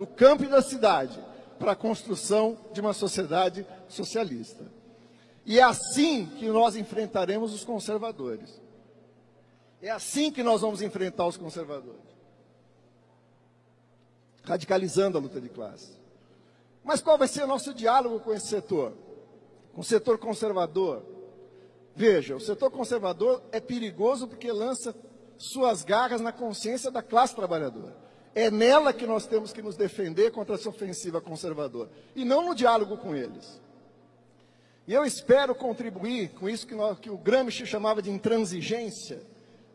do campo e da cidade para a construção de uma sociedade socialista. E é assim que nós enfrentaremos os conservadores. É assim que nós vamos enfrentar os conservadores. Radicalizando a luta de classe. Mas qual vai ser o nosso diálogo com esse setor? Com o setor conservador? Veja, o setor conservador é perigoso porque lança suas garras na consciência da classe trabalhadora. É nela que nós temos que nos defender contra essa ofensiva conservadora, e não no diálogo com eles. E eu espero contribuir com isso que, nós, que o Gramsci chamava de intransigência,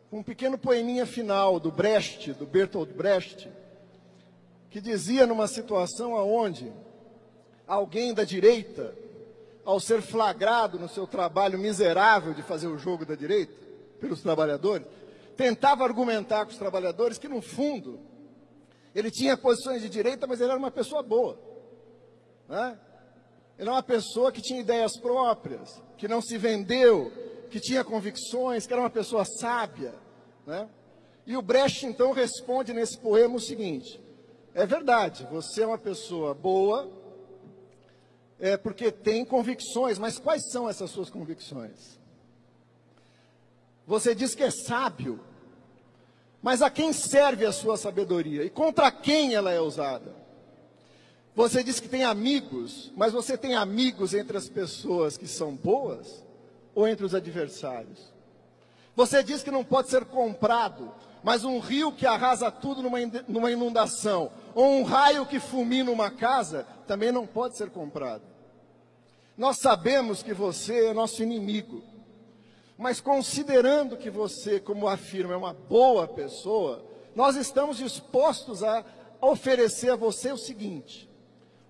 com um pequeno poeminha final do Brecht, do Bertolt Brecht, que dizia numa situação onde alguém da direita, ao ser flagrado no seu trabalho miserável de fazer o jogo da direita, pelos trabalhadores, tentava argumentar com os trabalhadores que, no fundo, ele tinha posições de direita, mas ele era uma pessoa boa. Né? Ele era uma pessoa que tinha ideias próprias, que não se vendeu, que tinha convicções, que era uma pessoa sábia. Né? E o Brecht, então, responde nesse poema o seguinte: é verdade, você é uma pessoa boa, é porque tem convicções, mas quais são essas suas convicções? Você diz que é sábio, mas a quem serve a sua sabedoria e contra quem ela é usada? Você diz que tem amigos, mas você tem amigos entre as pessoas que são boas ou entre os adversários? Você diz que não pode ser comprado, mas um rio que arrasa tudo numa inundação, ou um raio que fulmina uma casa, também não pode ser comprado. Nós sabemos que você é nosso inimigo. Mas considerando que você, como afirma, é uma boa pessoa, nós estamos dispostos a oferecer a você o seguinte: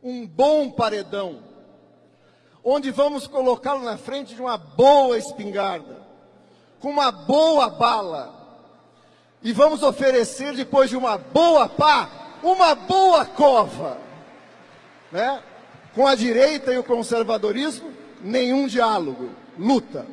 um bom paredão, onde vamos colocá-lo na frente de uma boa espingarda, com uma boa bala, e vamos oferecer, depois de uma boa pá, uma boa cova. Né? Com a direita e o conservadorismo, nenhum diálogo, luta.